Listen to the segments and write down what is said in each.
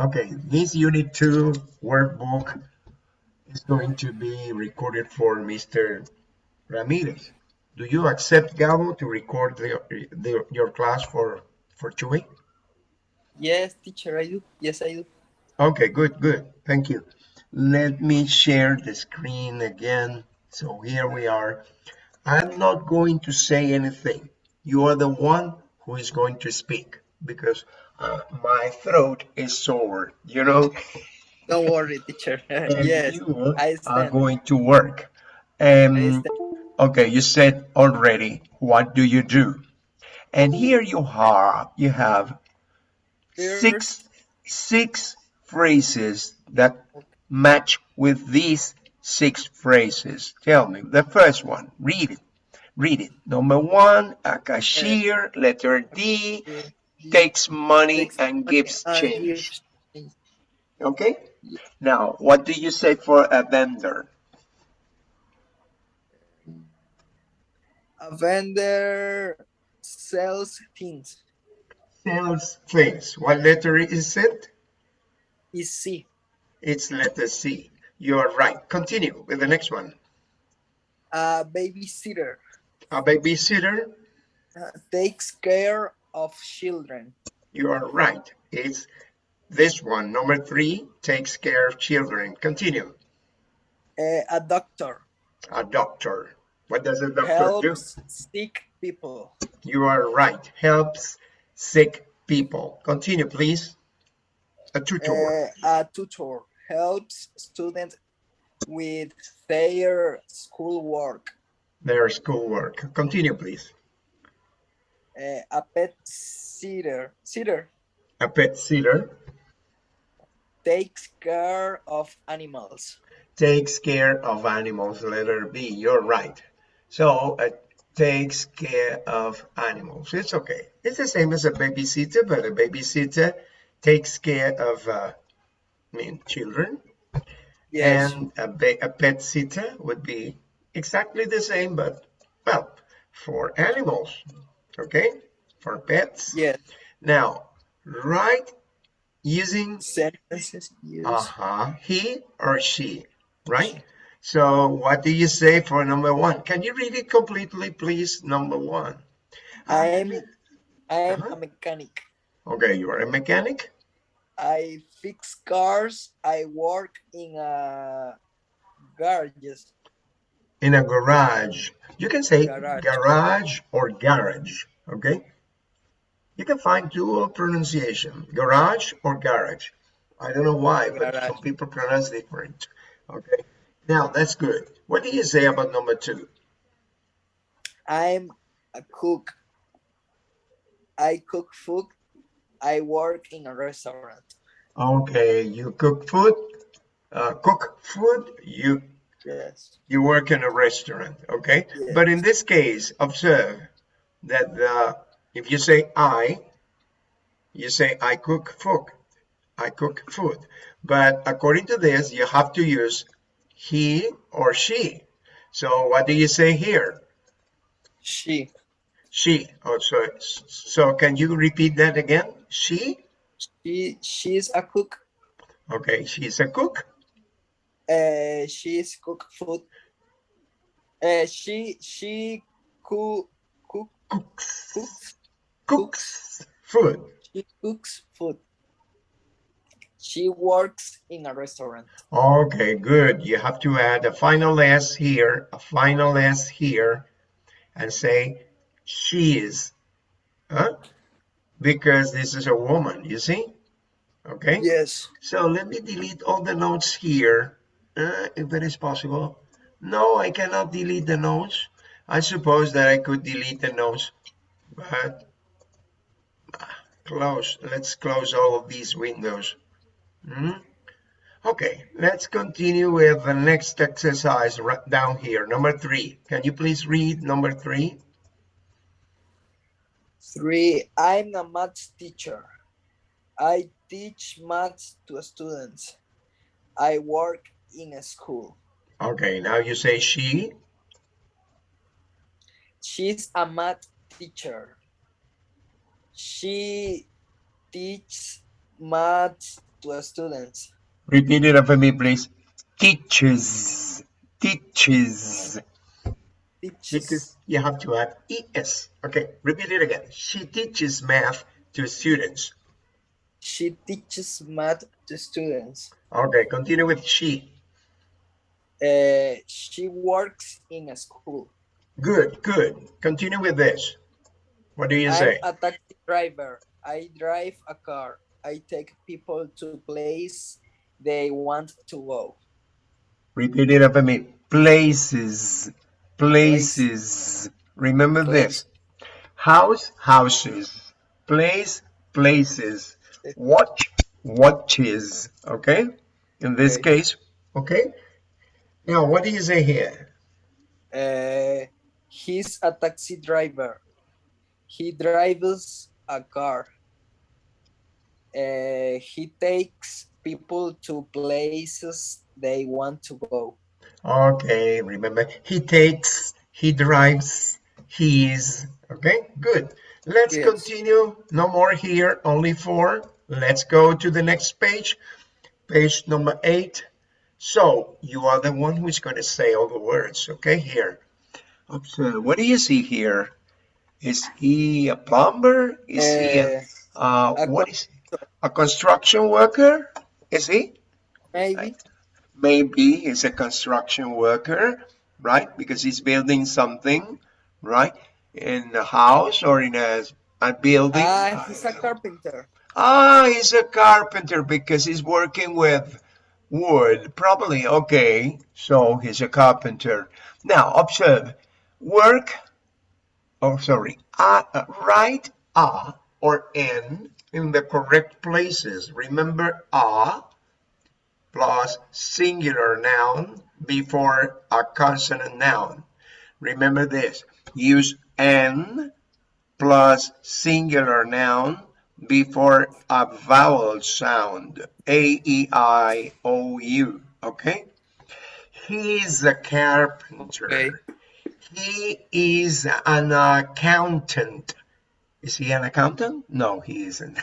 Okay, this unit two workbook is going to be recorded for Mr. Ramirez. Do you accept Gabo to record the, the, your class for for Chewy? Yes, teacher, I do. Yes, I do. Okay, good, good. Thank you. Let me share the screen again. So here we are. I'm not going to say anything. You are the one who is going to speak because uh, my throat is sore, you know? Don't worry, teacher. Yes, you I are going to work. Um, okay, you said already, what do you do? And here you have, you have six, six phrases that match with these six phrases. Tell me, the first one, read it. Read it. Number one, a cashier, letter D, takes money Takes and money gives and change. change. Okay? Now, what do you say for a vendor? A vendor sells things. Sells things. What letter is it? it? Is C. It's letter C. You're right. Continue with the next one. A babysitter A babysitter. uh, takes care of children. You are right. It's this one. Number three takes care of children. Continue. Uh, a doctor A doctor. What does a doctor do? helps sick people. You are right. Helps sick people. Continue, please. A tutor. Uh, a tutor helps students with their schoolwork. Their schoolwork. Continue, please. Uh, a pet sitter, sitter A pet sitter takes care of animals. takes care of animals. Letter B. You're right. So it takes care of animals. It's okay. It's the same as a babysitter, but a babysitter takes care of, uh, I mean, children. Yes. And a, ba- a pet sitter would be exactly the same, but well, for animals. Okay, for pets. yes. Now, write using Sentences uh-huh he or she, right? So what do you say for number one? Can you read it completely, please? Number one. I'm I'm Uh-huh. a mechanic. Okay, you are a mechanic. I fix cars. I work in a garage. In a garage. You can say Garage. garage, or garage, okay? You can find dual pronunciation, garage or garage. I don't know why, but Garage. some people pronounce different, okay? Now, that's good. What do you say about number two? I'm a cook. I cook food. I work in a restaurant. Okay, you cook food, uh, cook food, you Yes. you work in a restaurant, okay? Yes. But in this case, observe that the, if you say I, you say I cook food, I cook food. But according to this, you have to use he or she. So what do you say here? She. She. Oh, so, so can you repeat that again? She? She. She's a cook. Okay, she's a cook. Uh, she's cook food. Uh, she. She cook. Cook. Cooks. Cooks. Cooks food. She cooks food. She works in a restaurant. Okay, good. You have to add a final S here, a final S here, and say she is. Huh? Because this is a woman, you see? Okay? Yes. So let me delete all the notes here, uh, if it is possible. No, I cannot delete the notes. I suppose that I could delete the notes, but ah, close. Let's close all of these windows. Hmm? Okay, let's continue with the next exercise right down here. Number three. Can you please read number three? Three. I'm a maths teacher. I teach maths to students. I work in a school. Okay, now you say she. She's a math teacher. She teaches math to students. Repeat it after me, please. Teaches. Teaches. Because Teaches. you have to add es. Okay, repeat it again. She teaches math to students. She teaches math to students. Okay, continue with she. Uh, she works in a school. Good, good. Continue with this. What do you I'm say? a taxi driver. I drive a car. I take people to place they want to go. Repeat it after me. Places. Places. Remember this. House, houses. Place, places. Watch, watches. Okay? In this Okay. case, okay? Now, what is he here? Uh, he's a taxi driver. He drives a car. Uh, he takes people to places they want to go. Okay, remember, he takes, he drives, he is. Okay, good. Let's Yes. continue. No more here, only four. Let's go to the next page, page number eight. So, you are the one who's going to say all the words, okay, here. Observe, what do you see here? Is he a plumber? Is he a, Uh, uh, a what is a construction worker? Is he? maybe. maybe he's a construction worker, right? Because he's building something, right? In a house or in a, a building. Ah, he's a carpenter. Ah, he's a carpenter because he's working with wood, probably. Okay, so he's a carpenter. Now, observe, work, oh, sorry, uh, uh, write a or n in the correct places. Remember a plus singular noun before a consonant noun. Remember this, use n plus singular noun before a vowel sound, A-E-I-O-U, okay? He is a carpenter. Okay. He is an accountant. Is he an accountant? No, he isn't.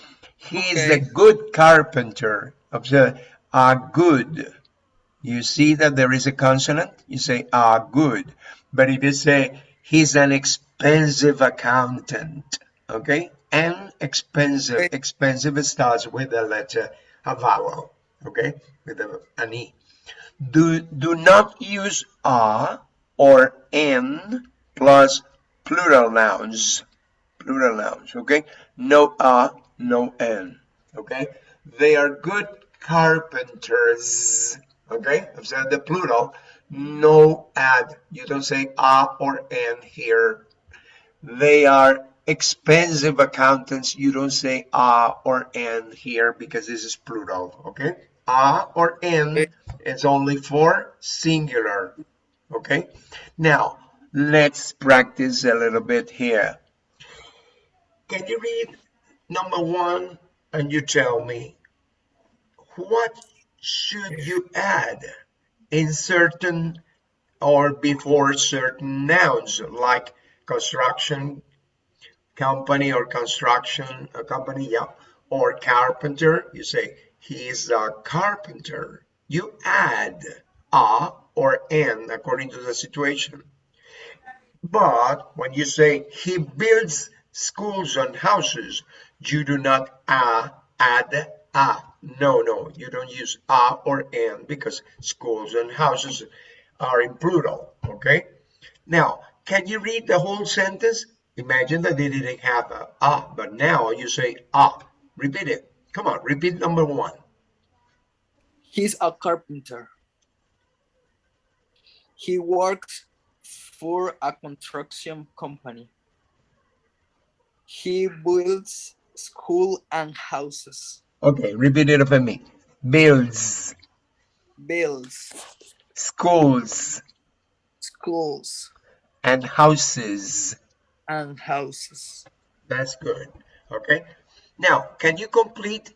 he is a good carpenter. Observe, a good. You see that there is a consonant? You say a good. But if you say he's an expensive accountant, okay? An expensive, expensive starts with a letter, a vowel, okay? With a, an E. Do, do not use a or n plus plural nouns. Plural nouns, okay? No a, no n, okay? They are good carpenters, okay? Observe the plural. No add. You don't say a or n here. They are expensive accountants. You don't say a or n here because this is plural, okay? A or n is only for singular, okay? Now, let's practice a little bit here. Can you read number one and you tell me what should you add in certain or before certain nouns like construction company or construction company yeah or carpenter you say he's a carpenter you add a or n according to the situation but when you say he builds schools and houses, you do not uh, add a. No, no, you don't use a or n because schools and houses are in plural. Okay. Now, can you read the whole sentence? Imagine that they didn't have a, ah, but now you say ah. Repeat it. Come on, repeat number one. He's a carpenter. He works for a construction company. He builds school and houses. Okay, repeat it for me. Builds, Builds schools, schools and houses. And houses. That's good. Okay. Now, can you complete,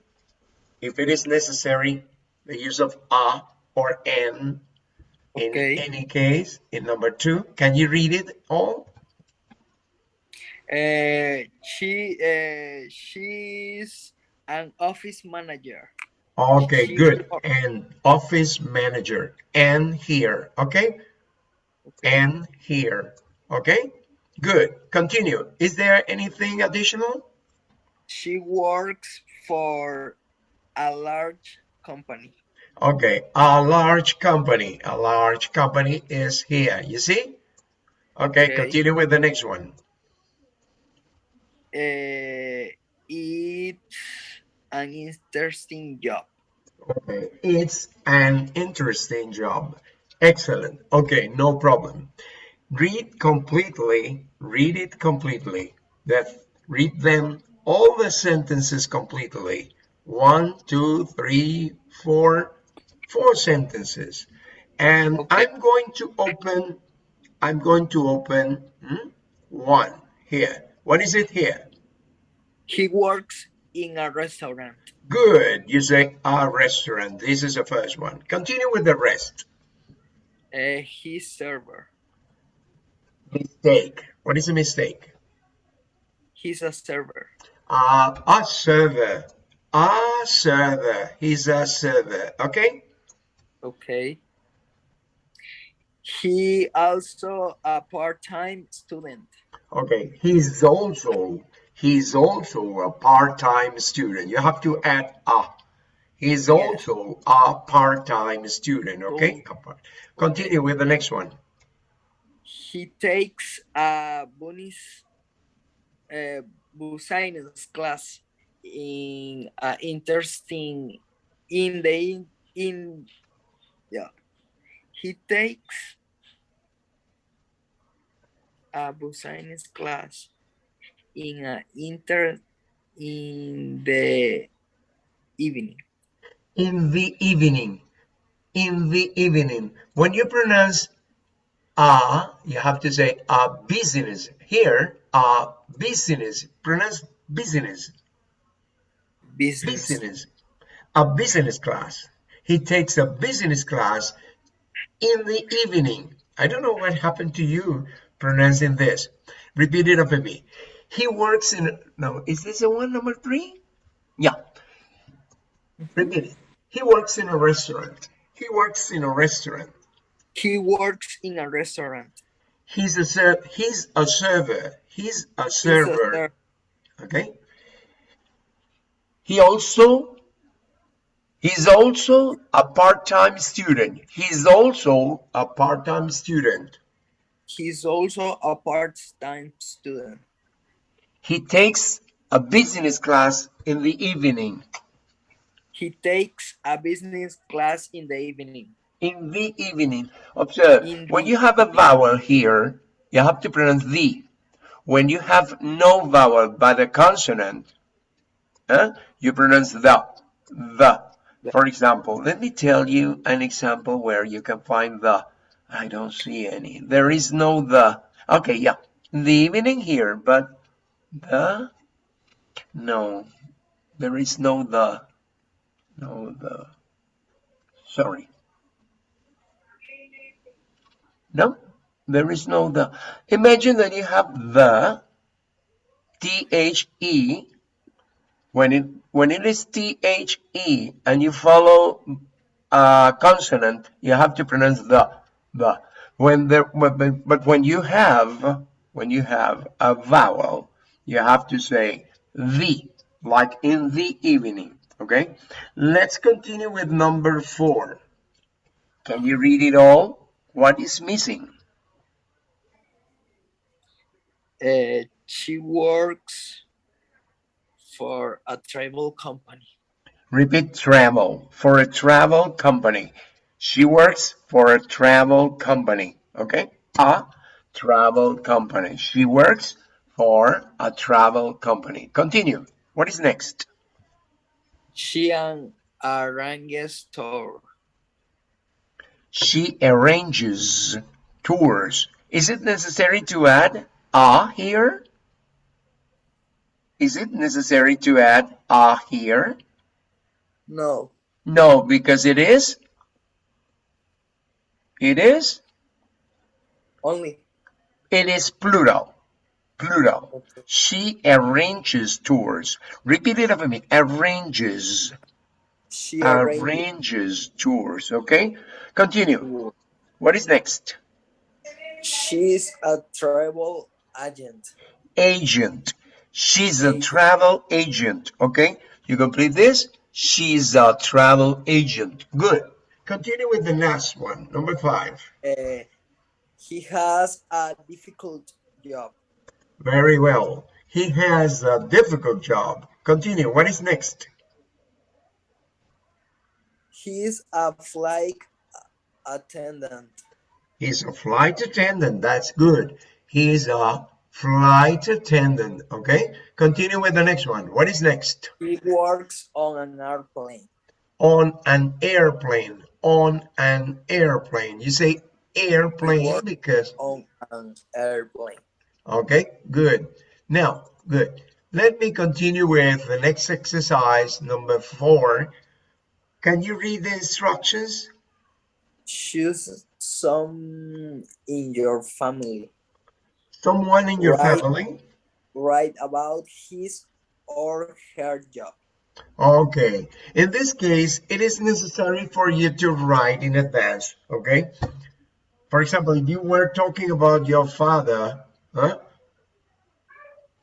if it is necessary, the use of a or n in Okay. any case? In number two, can you read it all? Uh, she uh, she's an office manager. Okay, She good. And office manager. And here. Okay. okay. And here. Okay. Good. Continue. Is there anything additional? She works for a large company. Okay. A large company. A large company is here. You see? Okay. Okay. Continue with the next one. Uh, it's an interesting job. Okay. It's an interesting job. Excellent. Okay. No problem. Read completely. Read it completely. That read them all the sentences completely. One, two, three, four, four sentences. And Okay. I'm going to open. I'm going to open hmm, one here. What is it here? He works in a restaurant. Good. You say a restaurant. This is the first one. Continue with the rest. Uh, he's server. Mistake. What is a mistake? He's a server. Uh, a server. A server. He's a server. Okay. Okay. He also a part-time student. Okay. He's also he's also a part-time student. You have to add a. He's also a part-time student. Okay. Continue with the next one. He takes a bonus uh, science class in uh, interesting in the in, in yeah he takes a science class in a inter in the evening In the evening. In the evening. When you pronounce a, you have to say a business. Here, a business. Pronounce business. business business, a business class. He takes a business class in the evening. I don't know what happened to you pronouncing this. Repeat it after me. He works in, no, is this the one number three? Yeah. Repeat it. He works in a restaurant. He works in a restaurant. He works in a restaurant He's a ser- he's a server. He's a He's a server. Okay. He also he's also a part-time student. He's also a part-time student. he's also a part-time student He takes a business class in the evening. He takes a business class in the evening. In the evening. Observe, In when you have a vowel here, you have to pronounce the. When you have no vowel but a consonant, huh, you pronounce the. The. For example, let me tell you an example where you can find the. I don't see any. There is no the. Okay, yeah. The evening here, but the. No. There is no the. No the. Sorry. No, there is no the. Imagine that you have the T-H-E. When it when it is T-H-E and you follow a consonant, you have to pronounce the the. When there but, but when you have when you have a vowel, you have to say the, like in the evening. Okay. Let's continue with number four. Can you read it all? What is missing? Uh, she works for a travel company. Repeat travel for a travel company. She works for a travel company. Okay? A travel company. She works for a travel company. Continue. What is next? She an arranges tour. She arranges tours. Is it necessary to add a here? Is it necessary to add a here? No, No, because it is. It is. only. It is plural. Plural. Okay. She arranges tours. Repeat it after me. Arranges. She arranges arranges tours. Okay, continue. What is next? She's a travel agent. Agent. She's a travel agent. Okay, you complete this. She's a travel agent. Good. Continue with the last one, number five. Uh, he has a difficult job. Very well. He has a difficult job. Continue. What is next? He's a flight attendant. He's a flight attendant. That's good. He's a flight attendant. Okay. Continue with the next one. What is next? He works on an airplane. On an airplane. On an airplane. You say airplane because On an airplane. Okay, good. Now, good. Let me continue with the next exercise, number four. Can you read the instructions? Choose some in your family. Someone in your Right. family? Write about his or her job. Okay. In this case, it is necessary for you to write in advance, okay? For example, if you were talking about your father, huh?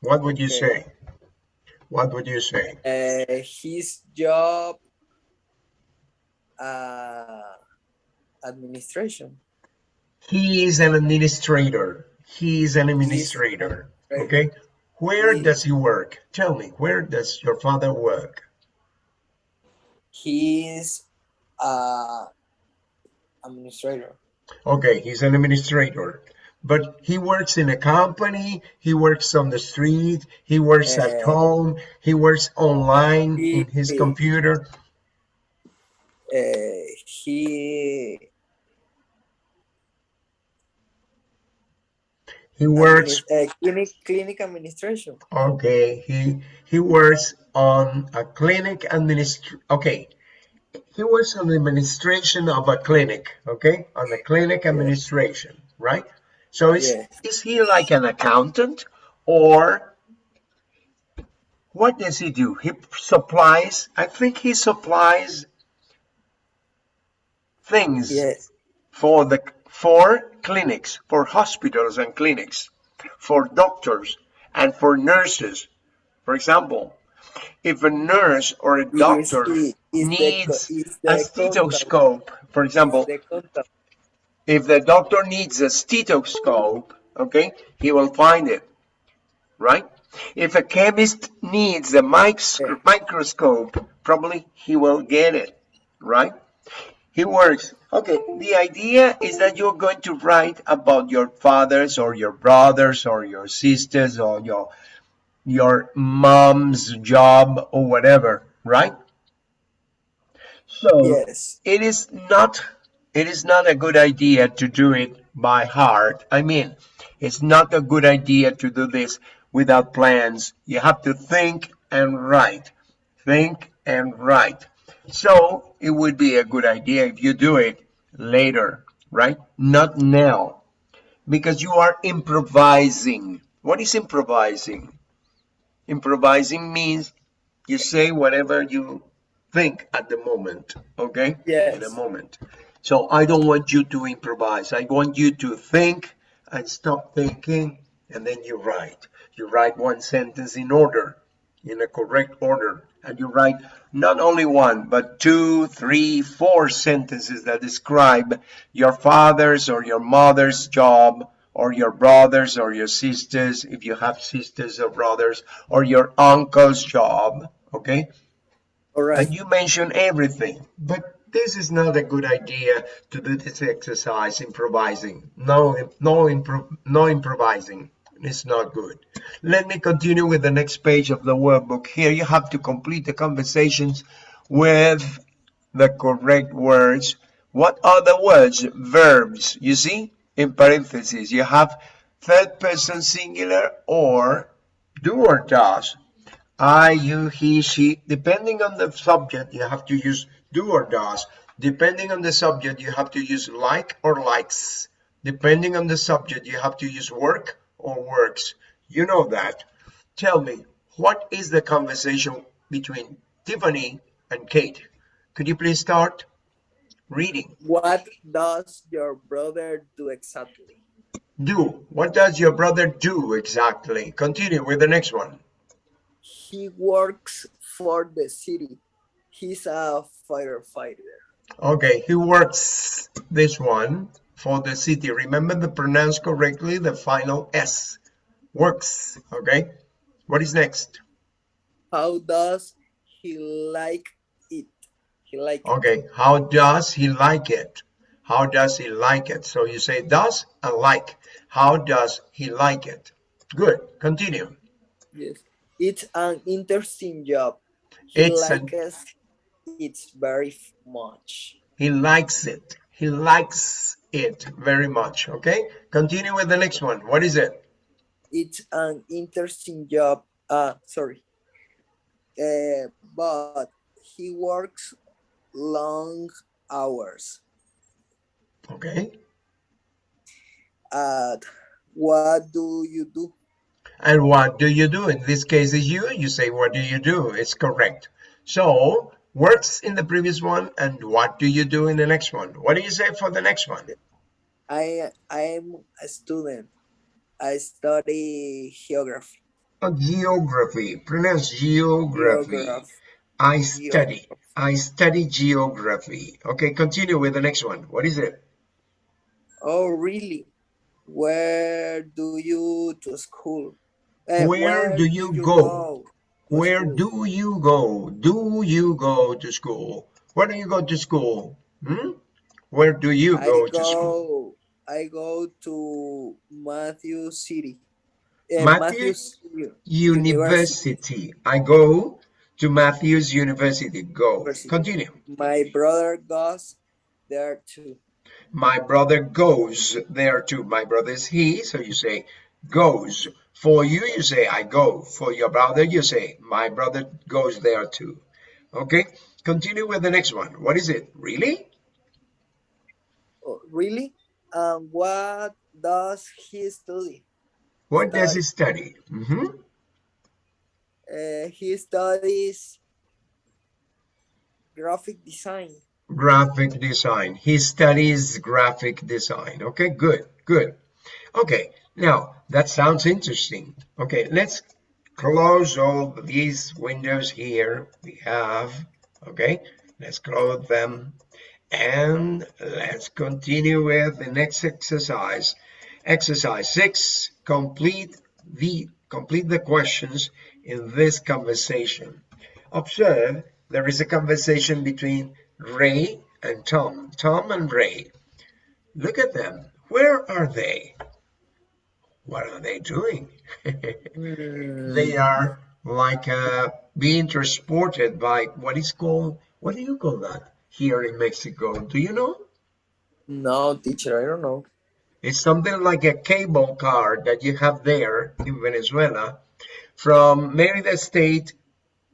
What would you Okay. say? What would you say? Uh, his job uh, administration. He is an administrator. He is an administrator. Okay. Where He- does he work? Tell me, where does your father work? He's uh, administrator. Okay, he's an administrator. But he works in a company, he works on the street, he works at Uh, home, he works online in his he- computer. Uh, he He works uh, clinic clinic administration. Okay, he he works on a clinic administr. Okay, he works on the administration of a clinic. Okay, on the clinic administration, right? So is Yeah. is he like an accountant or what does he do? He supplies. I think he supplies things Yes. for the for clinics, for hospitals and clinics, for doctors and for nurses. For example, if a nurse or a doctor Is, is needs the, a stethoscope, for example, the if the doctor needs a stethoscope, okay, he will find it, right? If a chemist needs a microscope, probably he will get it, right? He works. Okay, the idea is that you're going to write about your fathers or your brothers or your sisters or your your mom's job or whatever, right? So Yes. it is not it is not a good idea to do it by heart. I mean, it's not a good idea to do this without plans. You have to think and write. Think and write. So it would be a good idea if you do it later, right? Not now. Because you are improvising. What is improvising? Improvising means you say whatever you think at the moment, okay? Yes. In a moment. So I don't want you to improvise. I want you to think and stop thinking and then you write. You write one sentence in order, in a correct order. And you write not only one, but two, three, four sentences that describe your father's or your mother's job, or your brothers or your sisters, if you have sisters or brothers, or your uncle's job, okay? All right. And you mention everything, but this is not a good idea to do this exercise improvising. No, no, impro- no improvising. It's not good. Let me continue with the next page of the workbook. Here you have to complete the conversations with the correct words. What are the words? Verbs. You see, in parentheses, you have third person singular or do or does. I, you, he, she. Depending on the subject, you have to use do or does. Depending on the subject, you have to use like or likes. Depending on the subject, you have to use work or works. You know that. Tell me, what is the conversation between Tiffany and Kate? Could you please start reading? What does your brother do exactly? Do. What does your brother do exactly? Continue with the next one. He works for the city. He's a firefighter. Okay, he works this one for the city. Remember to pronounce correctly the final S. Works. Okay. What is next? How does he like it? He like it. Okay. How does he like it? How does he like it? So you say does and like. How does he like it? Good. Continue. Yes. It's an interesting job. He It's likes it very much. He likes it. He likes it very much. Okay. Continue with the next one. What is it? It's an interesting job. Uh sorry. Uh, but he works long hours. Okay. Uh, what do you do? And what do you do? In this case is you. You say, what do you do? It's correct. So works in the previous one. And what do you do in the next one? What do you say for the next one? I I'm a student. I study geography. Oh, geography. Pronounce geography. Geograph- I study. I study geography. Okay, continue with the next one. What is it? Oh, really? Where do you to school? Eh, Where do you go? to Where school? do you go? Do you go to school? Where do you go to school? Hmm? Where do you go go, to school? I go to Matthew City. Eh, Matthews U- University. I go to Matthews University. Go. University. Continue. My brother goes there too. My brother goes there too. My brother is he, so you say goes. For you, you say I go. For your brother, you say my brother goes there too. Okay. Continue with the next one. What is it? Really? Oh, really? Um, what does he study? What does he study? Mhm. Uh, he studies graphic design. graphic design. He studies graphic design. Okay, good, good. Okay, now that sounds interesting. Okay, let's close all these windows here we have. Okay, let's close them and let's continue with the next exercise. Exercise six, complete the complete the questions in this conversation. Observe there is a conversation between Ray and Tom. Tom and Ray. Look at them. Where are they? What are they doing? they are like uh, being transported by what is called, what do you call that here in Mexico? Do you know? No, teacher, I don't know. It's something like a cable car that you have there in Venezuela from Merida State,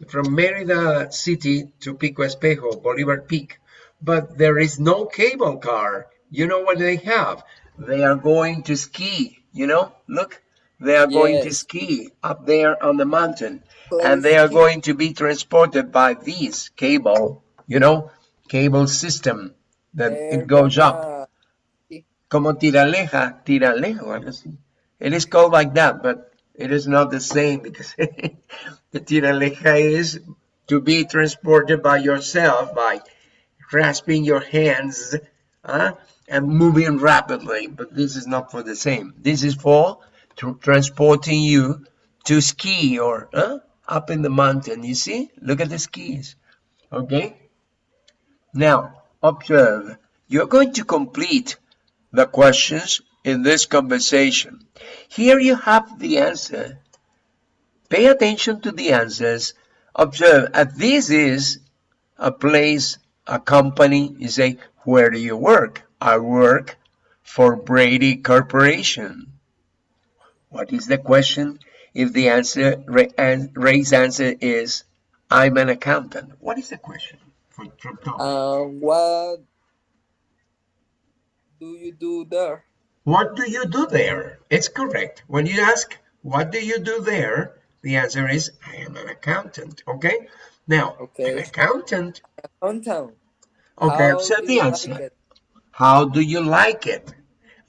from Merida City to Pico Espejo, Bolivar Peak. But there is no cable car. You know what they have? They are going to ski, you know? Look, they are going to ski up there on the mountain. And they are going to be transported by this cable, you know, cable system that it goes up. como tiraleja, tiraleja o algo así. It is called like that, but it is not the same because the tiraleja is to be transported by yourself by grasping your hands uh, and moving rapidly. But this is not for the same. This is for tr- transporting you to ski or uh, up in the mountain. You see? Look at the skis. Okay? Now, observe. You're going to complete the questions in this conversation. Here you have the answer. Pay attention to the answers. Observe, and this is a place, a company. You say, where do you work? I work for Brady Corporation. What is the question? If the answer, Ray- Ray's answer is, I'm an accountant. What is the question for, from Tom? Um, what do you do there? What do you do there? It's correct. When you ask, what do you do there? The answer is I am an accountant. Okay. Now, Okay. an accountant. Accountant. Okay, How accept do the you answer. like it? How do you like it?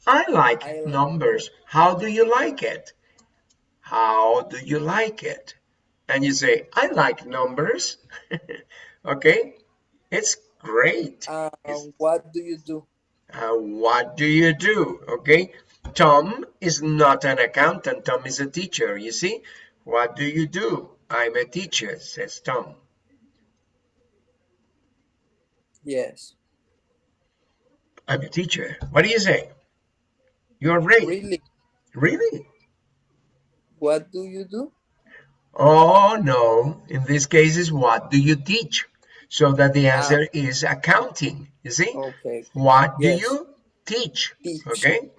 I like I like- numbers. How do you like it? How do you like it? And you say, I like numbers. okay, it's great. Um, It's- what do you do? Uh, what do you do? Okay, Tom is not an accountant. Tom is a teacher. You see, what do you do? I'm a teacher, says Tom. Yes. I'm a teacher. What do you say? You're right. Really? Really? What do you do? Oh, no. In this case, is what do you teach? So that the Ah. answer is accounting. You see? Okay. What do you teach? Teach. Okay.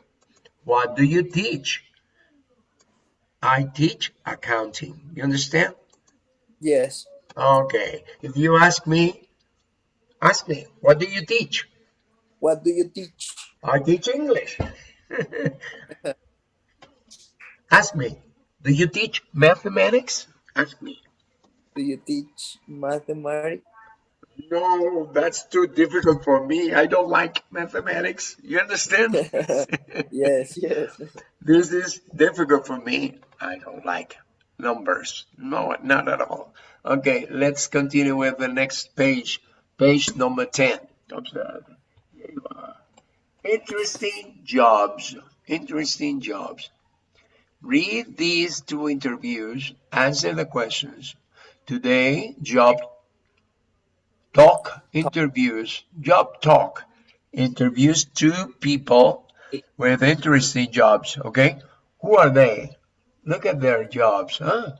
What do you teach? I teach accounting. You understand? Yes. Okay. If you ask me, ask me, what do you teach? What do you teach? I teach English. ask me, do you teach mathematics? Ask me. Do you teach mathematics? No, that's too difficult for me. I don't like mathematics. You understand? yes, yes. this is difficult for me. I don't like numbers. No, not at all. Okay, let's continue with the next page. Page number 10. Observe. Here you are. Interesting jobs. Interesting jobs. Read these two interviews. Answer the questions. Today, job talk interviews, job talk interviews two people with interesting jobs. Okay, who are they? Look at their jobs, huh?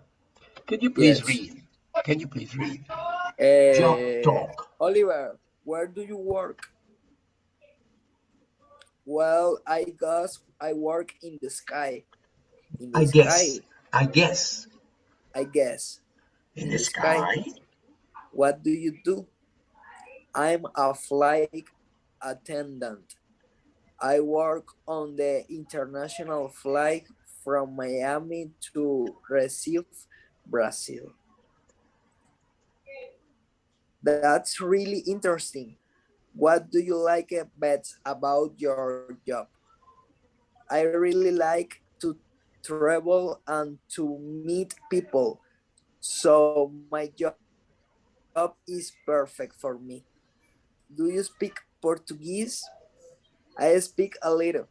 Can you please Yes. read? Can you please read? Uh, Job talk. Oliver, where do you work? Well, I guess I work in the sky. In the I sky, guess. I guess. I guess. In In the the sky. sky. What do you do? I'm a flight attendant. I work on the international flight from Miami to Recife, Brazil. That's really interesting. What do you like uh, best about your job? I really like to travel and to meet people. So my job is perfect for me. Do you speak Portuguese? I speak a little.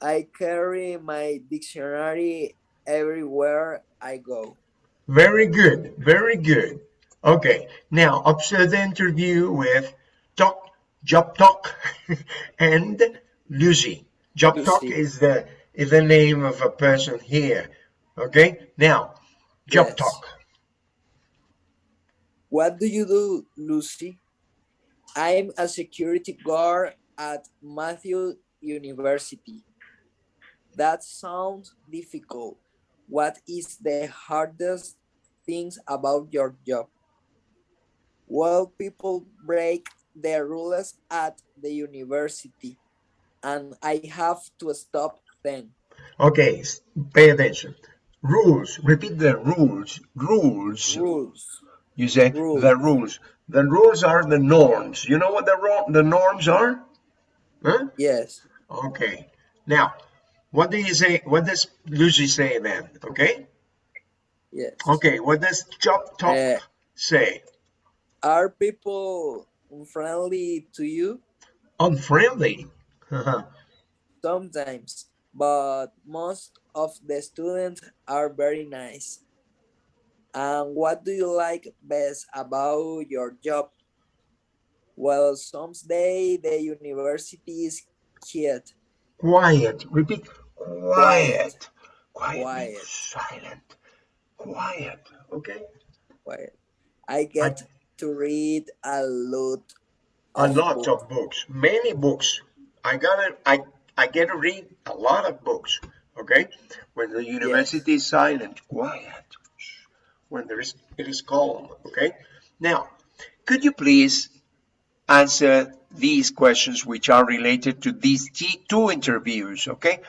I carry my dictionary everywhere I go. Very good. Very good. Okay. Now observe the interview with Talk, Job Talk, and Lucy. Job Talk is the is the name of a person here. Okay. Now, Job Yes. Talk. What do you do, Lucy? I'm a security guard at Matthew University. That sounds difficult. What is the hardest things about your job? Well, people break the rules at the university, and I have to stop them. Okay. Pay attention. Rules. Repeat the rules. Rules. Rules. You say Rules. the rules. The rules are the norms. You know what the the norms are? Huh? Yes. Okay. Now, what do you say? What does Lucy say then? Okay. Yes. Okay. What does Job Talk Uh, say? Are people unfriendly to you? Unfriendly. Sometimes, but most of the students are very nice. And what do you like best about your job? Well, some someday the university is quiet. quiet. Repeat. Quiet. Quiet. Quiet. Silent. Quiet. Okay. quiet. I get to read a lot. A lot books. of books. Many books. I gotta. I I get to read a lot of books. Okay. When the university is silent, quiet. When there is, it is calm. Okay. Now, could you please answer these questions which are related to these two interviews? Okay.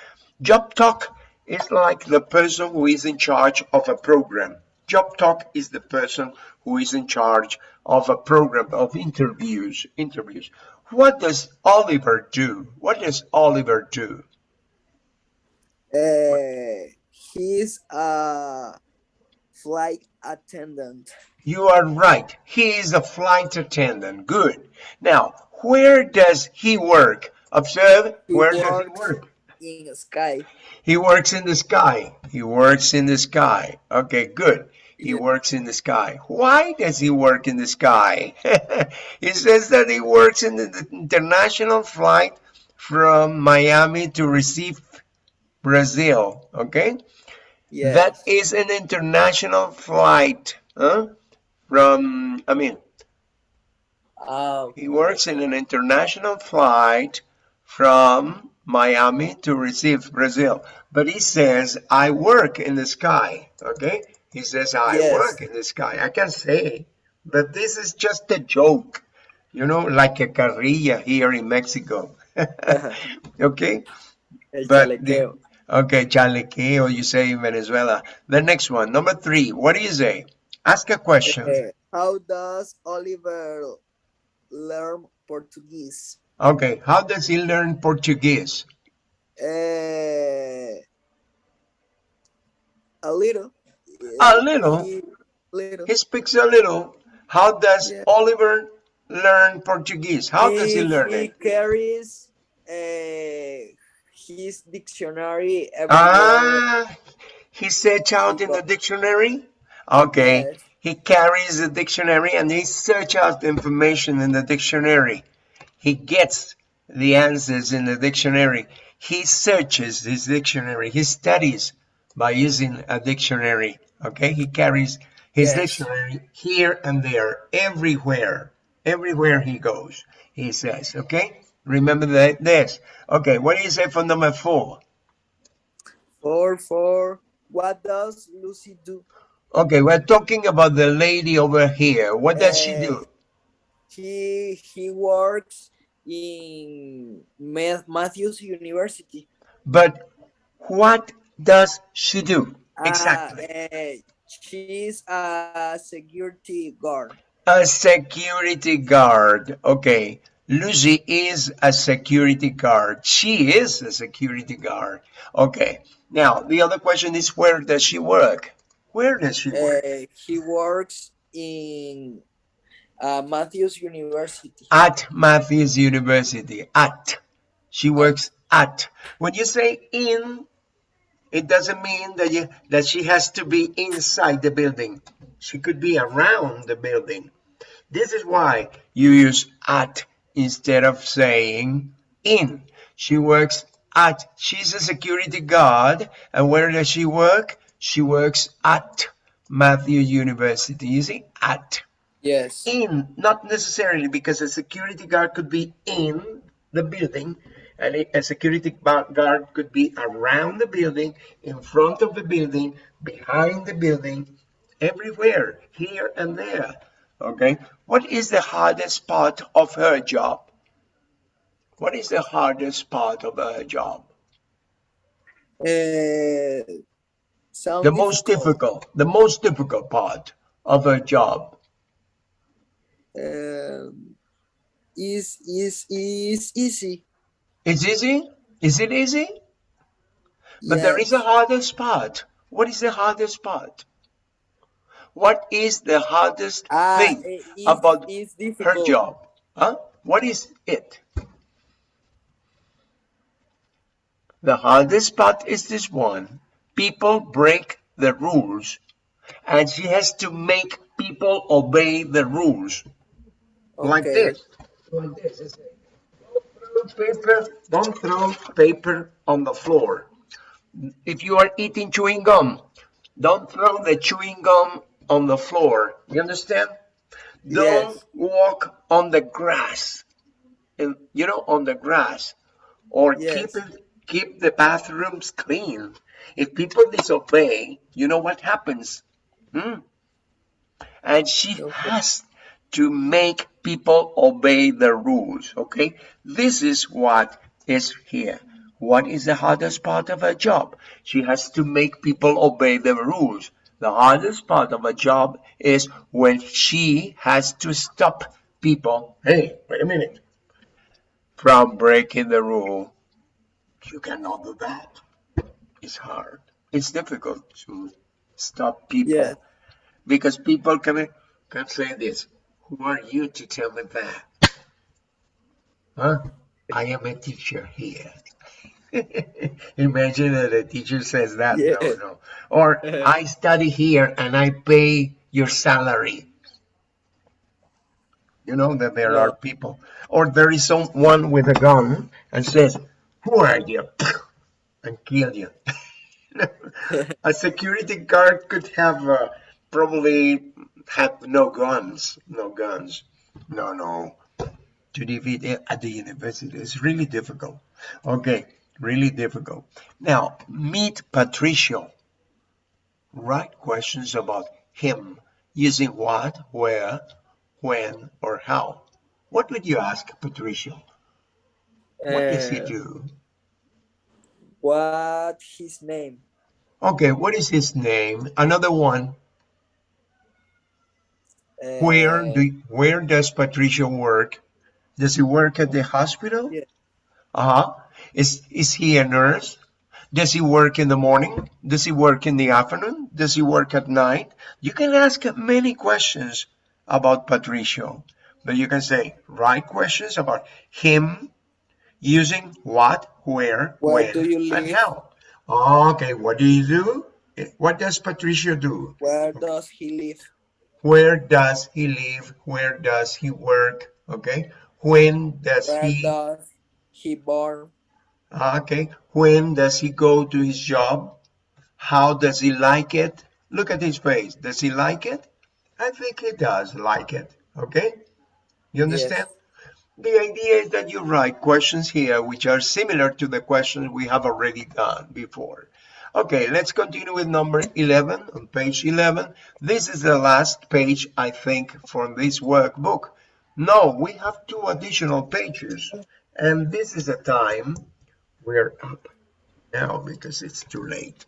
Job talk is like the person who is in charge of a program. Job talk is the person who is in charge of a program of interviews. Interviews. What does Oliver do? What does Oliver do? Uh, he's a flight attendant. You are right. He is a flight attendant. Good. Now, where does he work? Observe, He where does he work? in the sky. He works in the sky. He works in the sky. Okay, good. He works in the sky. Why does he work in the sky? he says that he works in the international flight from Miami to Recife, Brazil. Okay? Yes. That is an international flight. Huh? From, I mean, Ah, he works in an international flight from Miami to Recife Brazil. But he says, I work in the sky. Okay? He says, I Yes. work in the sky. I can say, but this is just a joke. You know, like a carrilla here in Mexico. okay? el But chalequeo. Okay, chalequeo, you say in Venezuela. The next one, number three. What do you say? Ask a question. Eh, how does Oliver learn Portuguese? Okay, how does he learn Portuguese? Eh, a little. A little? He- little. He speaks a little. How does Yeah. Oliver learn Portuguese? How does he learn he it? He carries uh, his dictionary everywhere. Ah, he search out in the dictionary? Okay, Yes. he carries the dictionary and he search out the information in the dictionary. He gets the answers in the dictionary. He searches his dictionary. He studies by using a dictionary. Okay, he carries his Yes. dictionary here and there, everywhere, everywhere he goes. He says, okay, remember that this. Okay, what do you say for number four? Four, four. What does Lucy do? Okay, we're talking about the lady over here. What does she do? He he works in Ma- Matthews University. But what does she do? Ah, Exactly. eh, she's a security guard. A security guard. Okay. Lucy is a security guard. She is a security guard. Okay. Now, the other question is where does she work? Where does she work? Eh, he works in uh, Matthews University. At Matthews University. At. She works at. When you say in, it doesn't mean that you that she has to be inside the building. She could be around the building. This is why you use at instead of saying in. She works at. She's a security guard. And where does she work? She works at Matthew University. You see, at Yes. in, not necessarily because a security guard could be in the building and a- a security guard could be around the building, in front of the building, behind the building, everywhere, here and there. Okay, what is the hardest part of her job? What is the hardest part of her job? Sound The most difficult, the most difficult part of her job. Um, is is is easy. It's easy? Is it easy? But there is a hardest part. What is the hardest part? What is the hardest Ah, thing is, about is her job? Huh? What is it? The hardest part is this one. People break the rules, and she has to make people obey the rules. Like Okay. this. Like this. Like, Don't throw paper, don't throw paper on the floor. If you are eating chewing gum, don't throw the chewing gum on the floor. You understand? Don't Yes. walk on the grass. And, you know, on the grass. Or Yes. keep it, keep the bathrooms clean. If people disobey, you know what happens? Hmm? And she Okay. has to make people obey the rules. Okay, this is what is here. What is the hardest part of her job? She has to make people obey the rules. The hardest part of a job is when she has to stop people. Hey, wait a minute. From breaking the rule. You cannot do that. It's hard. It's difficult to stop people. Yeah. Because people can, can say this. Who are you to tell me that? Huh? I am a teacher here. Imagine that a teacher says that. Yeah. No, no. Or I study here and I pay your salary. You know that there Yeah. are people. Or there is someone with a gun and says, Who are you? And kill you. a security guard could have uh, probably had no guns. No guns. No, no. To defeat it at the university is really difficult. Okay, really difficult. Now, meet Patricio. Write questions about him using what, where, when, or how. What would you ask Patricio? What does he Uh, do? what his name? Okay, what is his name? Another one. Where Uh, do where does Patricio work? Does he work at the hospital? Yeah. Uh-huh. Is is he a nurse? Does he work in the morning? Does he work in the afternoon? Does he work at night? You can ask many questions about Patricio, but you can say right questions about him using what, where, Where when, do you and live? how. Okay, what do you do? Eh, what does Patricio do? Where does he live? Where does he live? Where does he work? Okay. When does Where he does he born? Ah, okay. When does he go to his job? How does he like it? Look at his face. Does he like it? I think he does like it. Okay? You understand? The idea is that you write questions here which are similar to the questions we have already done before. Okay, let's continue with number 11 on page 11. This is the last page, I think, from this workbook. No, we have two additional pages. And this is the time we're up now because it's too late.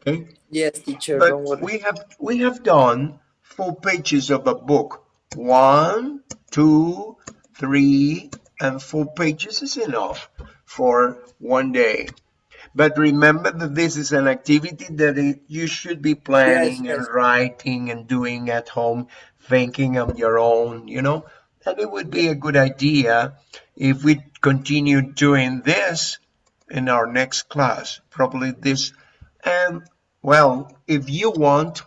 Okay? Yes, teacher. But we have we have done four pages of a book. One, two, three, and four pages is enough for one day. But remember that this is an activity that it, you should be planning Yes, and writing and doing at home, thinking on your own, you know. And it would be a good idea if we continue doing this in our next class, probably this. And well, if you want,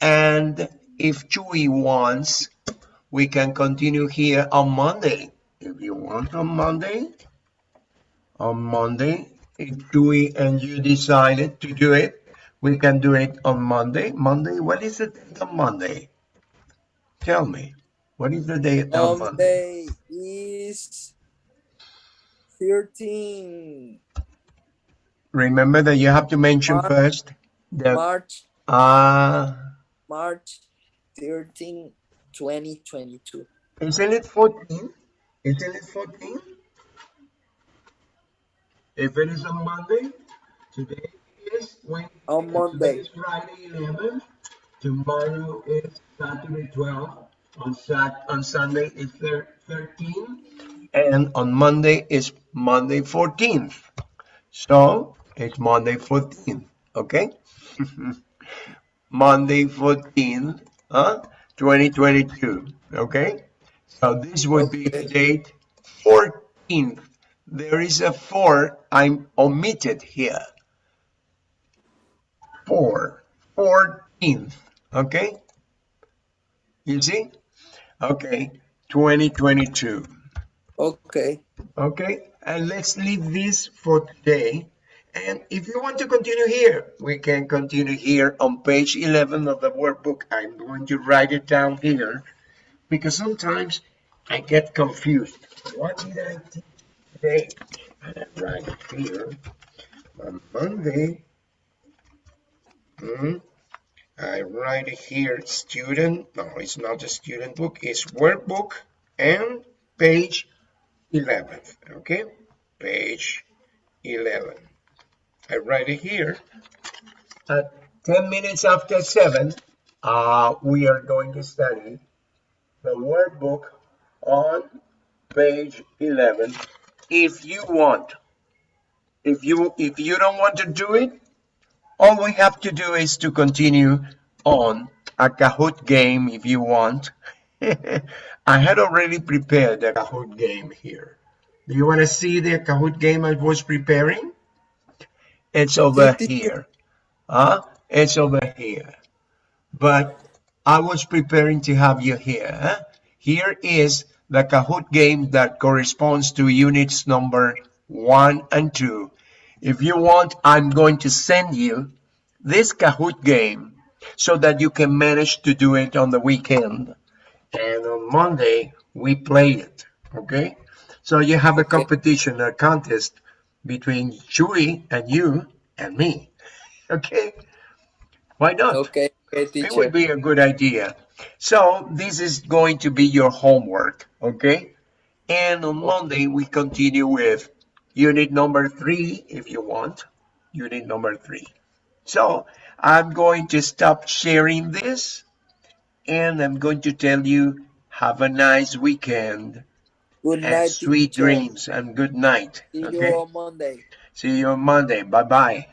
and if Chewy wants, we can continue here on Monday. If you want on Monday, on Monday, if Chewy and you decided to do it, we can do it on Monday. Monday, what is the date on Monday? Tell me, what is the date on Monday? day is 13 Remember that you have to mention Mar- first the March, uh March 13, 2022. isn't it 14? Isn't it 14? If it is on Monday, today is when On Monday. Friday 11, tomorrow is Saturday 12, on Sat on Sunday is thir- 13, and on Monday is Monday 14th. So it's Monday 14th, okay? Monday 14th, huh? 2022, okay? So this would be the date 14th. There is a 4 I'm omitted here. 4, 14th, okay? You see? Okay, 2022. Okay. Okay, and let's leave this for today. And if you want to continue here, we can continue here on page 11 of the workbook. I'm going to write it down here because sometimes I get confused. What did I teach today? And I write it here. On Monday, hmm, I write it here, student. No, it's not a student book, it's workbook and page 11 okay page 11 I write it here at 10 minutes after 7, uh, we are going to study the workbook on page 11. If you want, if you if you don't want to do it, all we have to do is to continue on a Kahoot game if you want. I had already prepared a Kahoot game here. Do you want to see the Kahoot game I was preparing? It's over here. Huh? It's over here. But I was preparing to have you here. Huh? Here is the Kahoot game that corresponds to units number one and two. If you want, I'm going to send you this Kahoot game so that you can manage to do it on the weekend. And on Monday, we play it, okay? So you have a competition, a contest between Chewy and you and me, okay? Why not? Okay, okay, It would be a good idea. So this is going to be your homework, okay? And on Monday, we continue with unit number three, if you want, unit number three. So I'm going to stop sharing this and I'm going to tell you, have a nice weekend Good and night, sweet dreams and good night, See you on Monday. See you on Monday. Bye-bye.